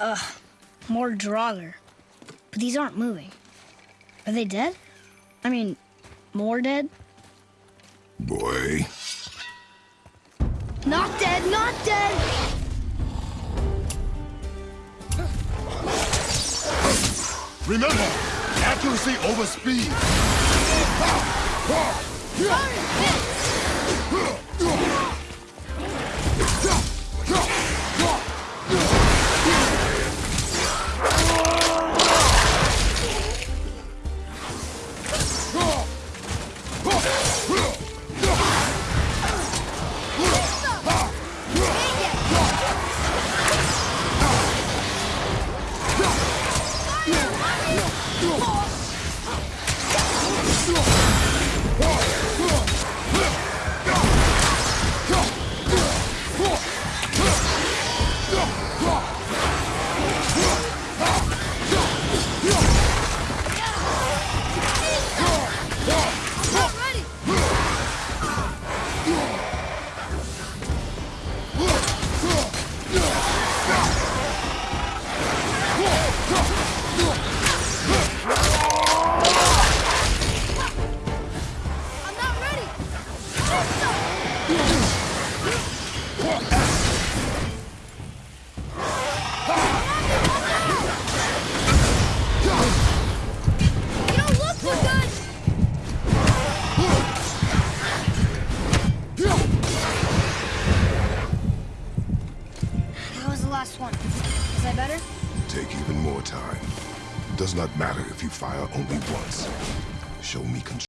Ugh, more Draugr. But these aren't moving. Are they dead? I mean, more dead? Boy. Not dead, not dead! Remember, accuracy over speed. I'm last one. Is I better? Take even more time. It does not matter if you fire only once. Show me control.